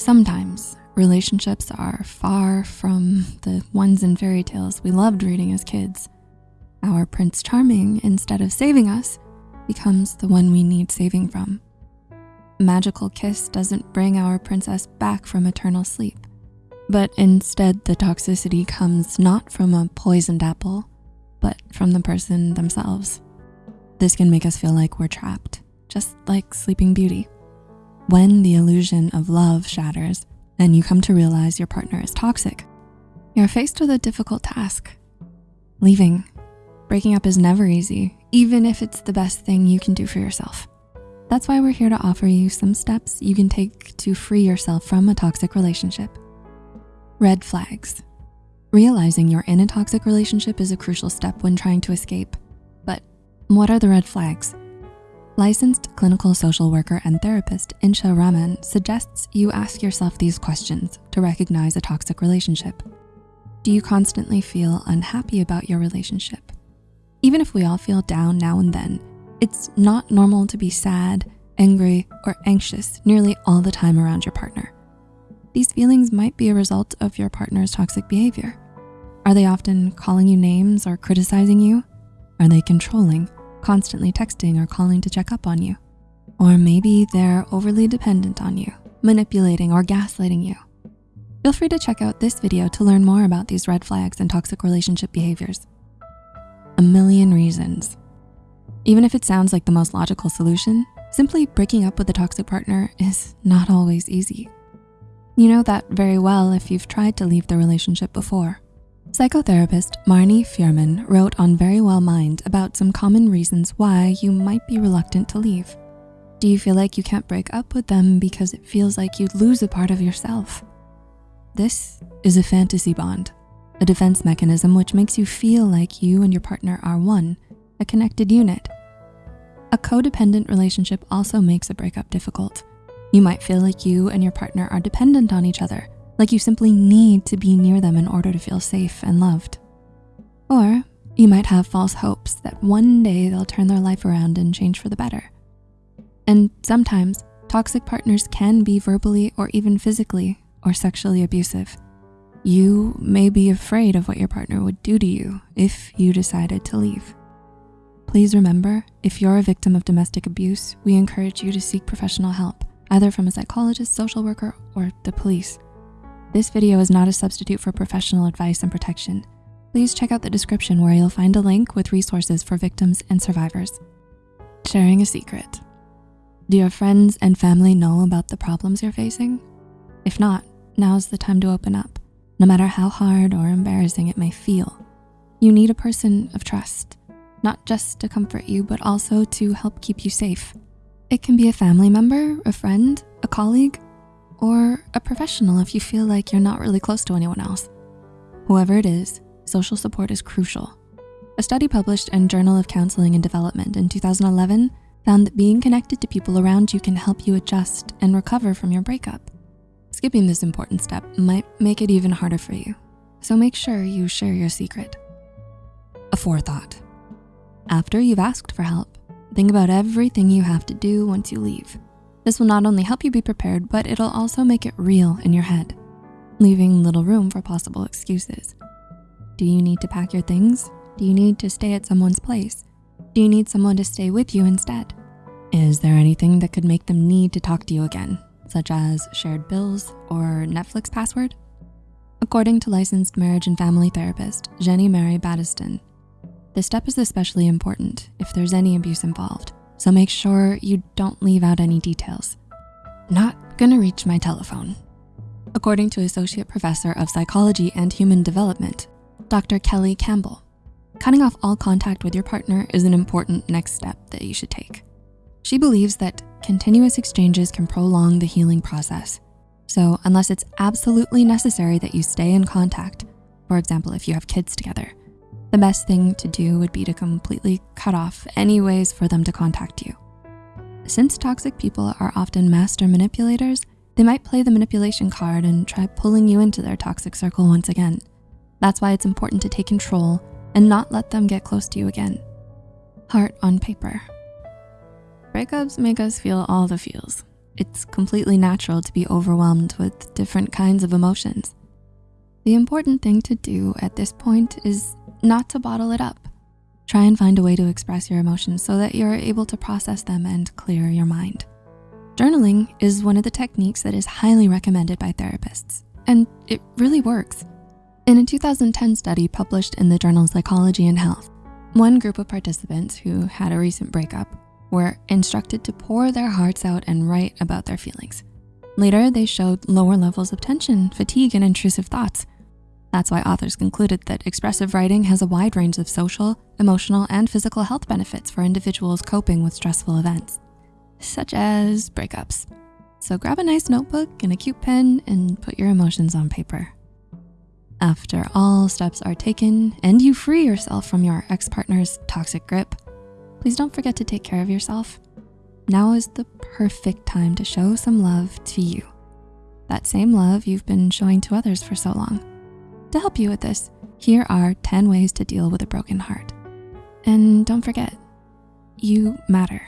Sometimes relationships are far from the ones in fairy tales we loved reading as kids. Our Prince Charming, instead of saving us, becomes the one we need saving from. Magical kiss doesn't bring our princess back from eternal sleep, but instead the toxicity comes not from a poisoned apple, but from the person themselves. This can make us feel like we're trapped, just like Sleeping Beauty. When the illusion of love shatters and you come to realize your partner is toxic, you're faced with a difficult task. Leaving. Breaking up is never easy, even if it's the best thing you can do for yourself. That's why we're here to offer you some steps you can take to free yourself from a toxic relationship. Red flags. Realizing you're in a toxic relationship is a crucial step when trying to escape. But what are the red flags? Licensed clinical social worker and therapist Insha Raman suggests you ask yourself these questions to recognize a toxic relationship. Do you constantly feel unhappy about your relationship? Even if we all feel down now and then, it's not normal to be sad, angry, or anxious nearly all the time around your partner. These feelings might be a result of your partner's toxic behavior. Are they often calling you names or criticizing you? Are they controlling? Constantly texting or calling to check up on you. Or maybe they're overly dependent on you, manipulating or gaslighting you. Feel free to check out this video to learn more about these red flags and toxic relationship behaviors. A million reasons. Even if it sounds like the most logical solution, simply breaking up with a toxic partner is not always easy. You know that very well if you've tried to leave the relationship before. Psychotherapist Marni Feuerman wrote on Verywell Mind about some common reasons why you might be reluctant to leave. Do you feel like you can't break up with them because it feels like you'd lose a part of yourself? This is a fantasy bond, a defense mechanism which makes you feel like you and your partner are one, a connected unit. A codependent relationship also makes a breakup difficult. You might feel like you and your partner are dependent on each other, like you simply need to be near them in order to feel safe and loved. Or you might have false hopes that one day they'll turn their life around and change for the better. And sometimes toxic partners can be verbally or even physically or sexually abusive. You may be afraid of what your partner would do to you if you decided to leave. Please remember, if you're a victim of domestic abuse, we encourage you to seek professional help, either from a psychologist, social worker, or the police. This video is not a substitute for professional advice and protection. Please check out the description where you'll find a link with resources for victims and survivors. Sharing a secret. Do your friends and family know about the problems you're facing? If not, now's the time to open up, no matter how hard or embarrassing it may feel. You need a person of trust, not just to comfort you, but also to help keep you safe. It can be a family member, a friend, a colleague, or a professional if you feel like you're not really close to anyone else. Whoever it is, social support is crucial. A study published in Journal of Counseling and Development in 2011 found that being connected to people around you can help you adjust and recover from your breakup. Skipping this important step might make it even harder for you, so make sure you share your secret. A forethought. After you've asked for help, think about everything you have to do once you leave. This will not only help you be prepared, but it'll also make it real in your head, leaving little room for possible excuses. Do you need to pack your things? Do you need to stay at someone's place? Do you need someone to stay with you instead? Is there anything that could make them need to talk to you again, such as shared bills or Netflix password? According to licensed marriage and family therapist, Jenny Mary Battiston, this step is especially important if there's any abuse involved so make sure you don't leave out any details. Not gonna reach my telephone. According to Associate Professor of Psychology and Human Development, Dr. Kelly Campbell, cutting off all contact with your partner is an important next step that you should take. She believes that continuous exchanges can prolong the healing process. So unless it's absolutely necessary that you stay in contact, for example, if you have kids together, the best thing to do would be to completely cut off any ways for them to contact you. Since toxic people are often master manipulators, they might play the manipulation card and try pulling you into their toxic circle once again. That's why it's important to take control and not let them get close to you again. Heart on paper. Breakups make us feel all the feels. It's completely natural to be overwhelmed with different kinds of emotions. The important thing to do at this point is not to bottle it up. Try and find a way to express your emotions so that you're able to process them and clear your mind. Journaling is one of the techniques that is highly recommended by therapists, and it really works. In a 2010 study published in the journal Psychology and Health, one group of participants who had a recent breakup were instructed to pour their hearts out and write about their feelings. Later, they showed lower levels of tension, fatigue, and intrusive thoughts. That's why authors concluded that expressive writing has a wide range of social, emotional, and physical health benefits for individuals coping with stressful events such as breakups. So grab a nice notebook and a cute pen and put your emotions on paper. After all steps are taken and you free yourself from your ex-partner's toxic grip, please don't forget to take care of yourself. Now is the perfect time to show some love to you. That same love you've been showing to others for so long. To help you with this, here are 10 ways to deal with a broken heart. And don't forget, you matter.